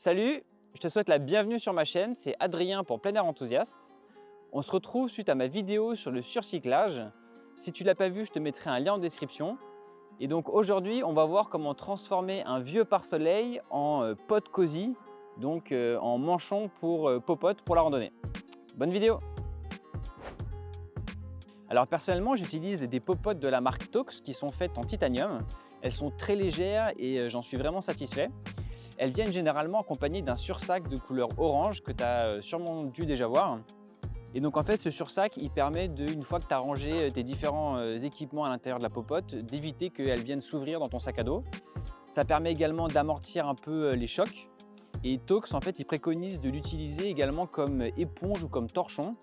Salut, je te souhaite la bienvenue sur ma chaîne, c'est Adrien pour Plein Air Enthousiaste. On se retrouve suite à ma vidéo sur le surcyclage. Si tu ne l'as pas vu, je te mettrai un lien en description. Et donc aujourd'hui, on va voir comment transformer un vieux pare-soleil en euh, pot cosy, donc euh, en manchon pour euh, popote pour la randonnée. Bonne vidéo Alors personnellement, j'utilise des popotes de la marque Tox qui sont faites en titanium. Elles sont très légères et j'en suis vraiment satisfait. Elles viennent généralement accompagnées d'un sursac de couleur orange que tu as sûrement dû déjà voir. Et donc en fait ce sursac il permet de, une fois que tu as rangé euh, tes différents euh, équipements à l'intérieur de la popote, d'éviter qu'elles viennent s'ouvrir dans ton sac à dos. Ça permet également d'amortir un peu euh, les chocs. Et Tox en fait il préconise de l'utiliser également comme éponge ou comme torchon.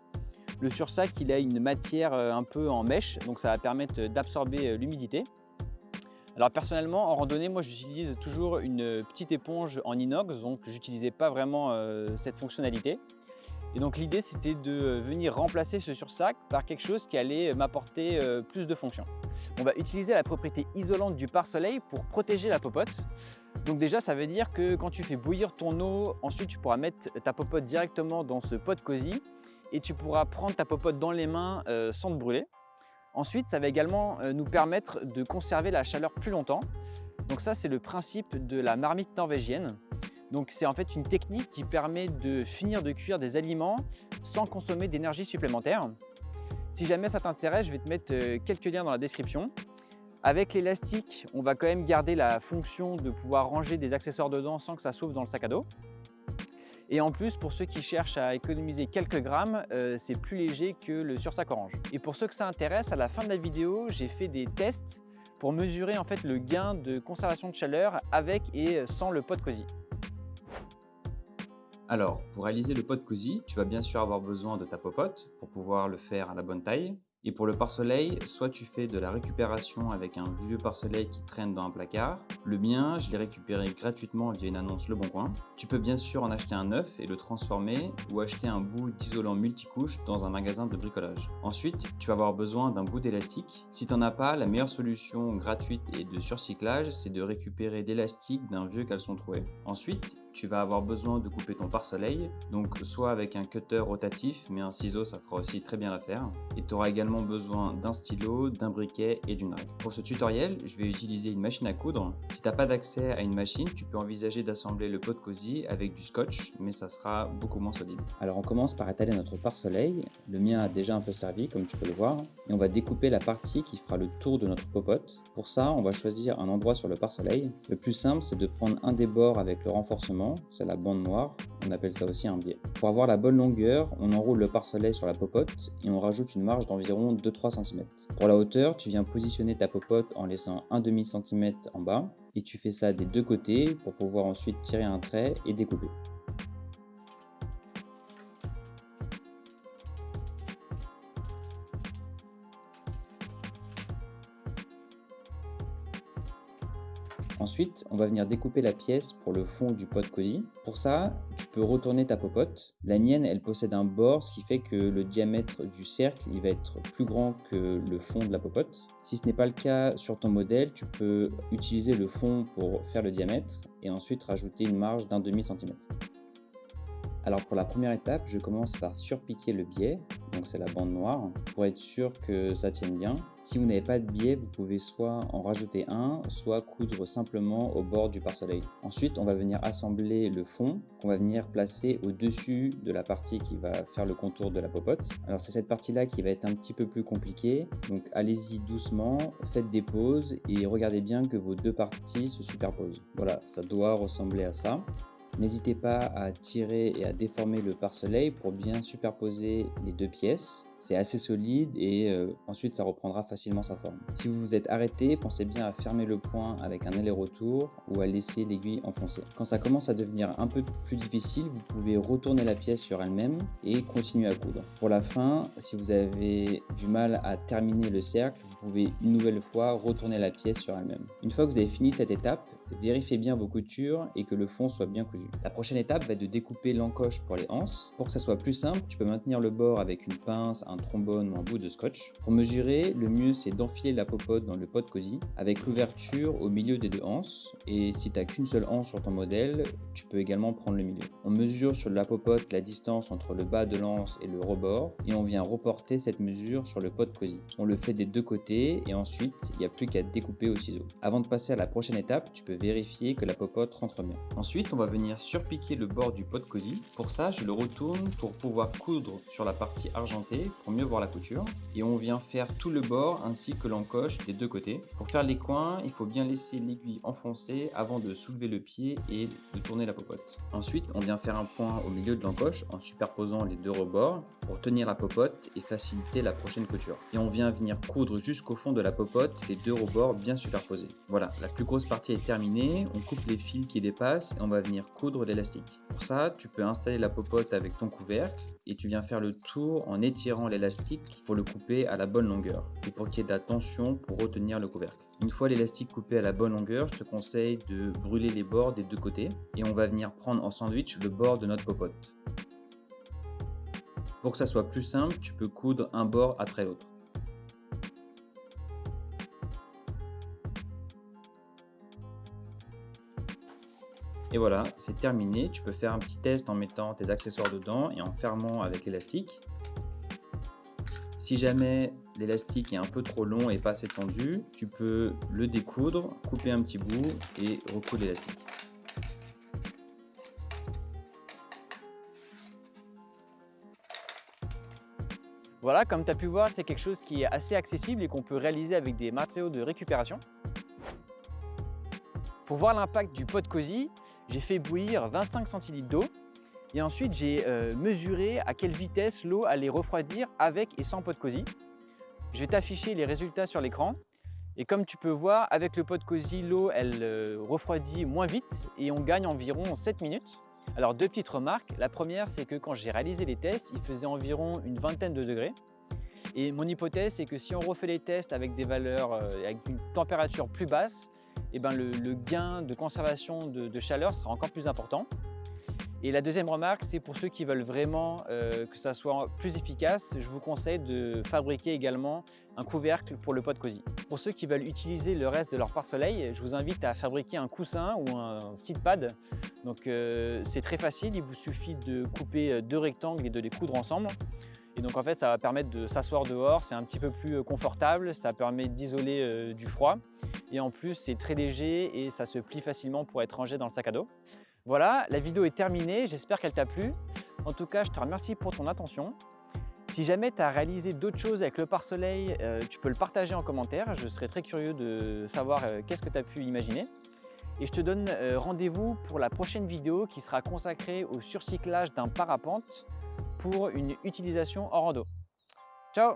Le sursac il a une matière un peu en mèche donc ça va permettre d'absorber l'humidité. Alors personnellement en randonnée moi j'utilise toujours une petite éponge en inox donc j'utilisais pas vraiment cette fonctionnalité. Et donc l'idée c'était de venir remplacer ce sursac par quelque chose qui allait m'apporter euh, plus de fonctions. On va utiliser la propriété isolante du pare-soleil pour protéger la popote. Donc déjà ça veut dire que quand tu fais bouillir ton eau, ensuite tu pourras mettre ta popote directement dans ce pot cosy et tu pourras prendre ta popote dans les mains euh, sans te brûler. Ensuite ça va également euh, nous permettre de conserver la chaleur plus longtemps. Donc ça c'est le principe de la marmite norvégienne. Donc c'est en fait une technique qui permet de finir de cuire des aliments sans consommer d'énergie supplémentaire. Si jamais ça t'intéresse, je vais te mettre euh, quelques liens dans la description. Avec l'élastique, on va quand même garder la fonction de pouvoir ranger des accessoires dedans sans que ça s'ouvre dans le sac à dos. Et en plus, pour ceux qui cherchent à économiser quelques grammes, euh, c'est plus léger que le sursac orange. Et pour ceux que ça intéresse, à la fin de la vidéo, j'ai fait des tests pour mesurer en fait le gain de conservation de chaleur avec et sans le pot cosy. Alors, pour réaliser le pot cosy, tu vas bien sûr avoir besoin de ta popote pour pouvoir le faire à la bonne taille. Et pour le pare-soleil, soit tu fais de la récupération avec un vieux pare-soleil qui traîne dans un placard. Le mien, je l'ai récupéré gratuitement via une annonce Le Bon Coin. Tu peux bien sûr en acheter un neuf et le transformer ou acheter un bout d'isolant multicouche dans un magasin de bricolage. Ensuite, tu vas avoir besoin d'un bout d'élastique. Si tu n'en as pas, la meilleure solution gratuite et de surcyclage, c'est de récupérer d'élastique d'un vieux caleçon troué. Ensuite, tu vas avoir besoin de couper ton pare-soleil, donc soit avec un cutter rotatif, mais un ciseau ça fera aussi très bien l'affaire. Et tu auras également besoin d'un stylo, d'un briquet et d'une règle. Pour ce tutoriel, je vais utiliser une machine à coudre. Si tu n'as pas d'accès à une machine, tu peux envisager d'assembler le pot cosy avec du scotch, mais ça sera beaucoup moins solide. Alors on commence par étaler notre pare-soleil. Le mien a déjà un peu servi, comme tu peux le voir. Et on va découper la partie qui fera le tour de notre popote. Pour ça, on va choisir un endroit sur le pare-soleil. Le plus simple, c'est de prendre un des bords avec le renforcement c'est la bande noire, on appelle ça aussi un biais. Pour avoir la bonne longueur, on enroule le pare-soleil sur la popote et on rajoute une marge d'environ 2-3 cm. Pour la hauteur, tu viens positionner ta popote en laissant un demi cm en bas et tu fais ça des deux côtés pour pouvoir ensuite tirer un trait et découper. Ensuite, on va venir découper la pièce pour le fond du pot cosy. Pour ça, tu peux retourner ta popote. La mienne, elle possède un bord, ce qui fait que le diamètre du cercle, il va être plus grand que le fond de la popote. Si ce n'est pas le cas sur ton modèle, tu peux utiliser le fond pour faire le diamètre et ensuite rajouter une marge d'un demi centimètre. Alors pour la première étape, je commence par surpiquer le biais, donc c'est la bande noire, pour être sûr que ça tienne bien. Si vous n'avez pas de biais, vous pouvez soit en rajouter un, soit coudre simplement au bord du pare-soleil. Ensuite, on va venir assembler le fond qu'on va venir placer au-dessus de la partie qui va faire le contour de la popote. Alors c'est cette partie-là qui va être un petit peu plus compliquée, donc allez-y doucement, faites des pauses et regardez bien que vos deux parties se superposent. Voilà, ça doit ressembler à ça. N'hésitez pas à tirer et à déformer le pare-soleil pour bien superposer les deux pièces. C'est assez solide et euh, ensuite ça reprendra facilement sa forme. Si vous vous êtes arrêté, pensez bien à fermer le point avec un aller-retour ou à laisser l'aiguille enfoncée. Quand ça commence à devenir un peu plus difficile, vous pouvez retourner la pièce sur elle-même et continuer à coudre. Pour la fin, si vous avez du mal à terminer le cercle, vous pouvez une nouvelle fois retourner la pièce sur elle-même. Une fois que vous avez fini cette étape, Vérifiez bien vos coutures et que le fond soit bien cousu. La prochaine étape va être de découper l'encoche pour les anses. Pour que ça soit plus simple, tu peux maintenir le bord avec une pince, trombone ou un bout de scotch. Pour mesurer, le mieux c'est d'enfiler la popote dans le pot cosy avec l'ouverture au milieu des deux anses. Et si tu n'as qu'une seule anse sur ton modèle, tu peux également prendre le milieu. On mesure sur la popote la distance entre le bas de l'anse et le rebord et on vient reporter cette mesure sur le pot cosy. On le fait des deux côtés et ensuite il n'y a plus qu'à découper au ciseau. Avant de passer à la prochaine étape, tu peux vérifier que la popote rentre bien. Ensuite, on va venir surpiquer le bord du pot cosy. Pour ça, je le retourne pour pouvoir coudre sur la partie argentée pour mieux voir la couture. Et on vient faire tout le bord ainsi que l'encoche des deux côtés. Pour faire les coins, il faut bien laisser l'aiguille enfoncée avant de soulever le pied et de tourner la popote. Ensuite, on vient faire un point au milieu de l'encoche en superposant les deux rebords pour tenir la popote et faciliter la prochaine couture. Et on vient venir coudre jusqu'au fond de la popote les deux rebords bien superposés. Voilà, la plus grosse partie est terminée, on coupe les fils qui dépassent et on va venir coudre l'élastique. Pour ça, tu peux installer la popote avec ton couvercle et tu viens faire le tour en étirant l'élastique pour le couper à la bonne longueur et pour qu'il y ait de la tension pour retenir le couvercle. Une fois l'élastique coupé à la bonne longueur, je te conseille de brûler les bords des deux côtés et on va venir prendre en sandwich le bord de notre popote. Pour que ça soit plus simple, tu peux coudre un bord après l'autre. Et voilà, c'est terminé. Tu peux faire un petit test en mettant tes accessoires dedans et en fermant avec l'élastique. Si jamais l'élastique est un peu trop long et pas assez tendu, tu peux le découdre, couper un petit bout et recoudre l'élastique. Voilà, comme tu as pu voir, c'est quelque chose qui est assez accessible et qu'on peut réaliser avec des matériaux de récupération. Pour voir l'impact du pot cosy, j'ai fait bouillir 25 centilitres d'eau et ensuite j'ai euh, mesuré à quelle vitesse l'eau allait refroidir avec et sans pot cosy. Je vais t'afficher les résultats sur l'écran et comme tu peux voir, avec le pot cosy, l'eau elle euh, refroidit moins vite et on gagne environ 7 minutes. Alors deux petites remarques. La première, c'est que quand j'ai réalisé les tests, il faisait environ une vingtaine de degrés. Et mon hypothèse, c'est que si on refait les tests avec des valeurs, euh, avec une température plus basse, eh ben le, gain de conservation de, chaleur sera encore plus important. Et la deuxième remarque, c'est pour ceux qui veulent vraiment euh, que ça soit plus efficace, je vous conseille de fabriquer également un couvercle pour le pot cosy. Pour ceux qui veulent utiliser le reste de leur pare-soleil, je vous invite à fabriquer un coussin ou un seat pad. Donc euh, c'est très facile, il vous suffit de couper deux rectangles et de les coudre ensemble. Et donc en fait, ça va permettre de s'asseoir dehors, c'est un petit peu plus euh, confortable, ça permet d'isoler euh, du froid. Et en plus, c'est très léger et ça se plie facilement pour être rangé dans le sac à dos. Voilà, la vidéo est terminée, j'espère qu'elle t'a plu. En tout cas, je te remercie pour ton attention. Si jamais tu as réalisé d'autres choses avec le pare-soleil, euh, tu peux le partager en commentaire. Je serais très curieux de savoir qu'est-ce que tu as pu imaginer. Et je te donne rendez-vous pour la prochaine vidéo qui sera consacrée au surcyclage d'un parapente pour une utilisation en rando. Ciao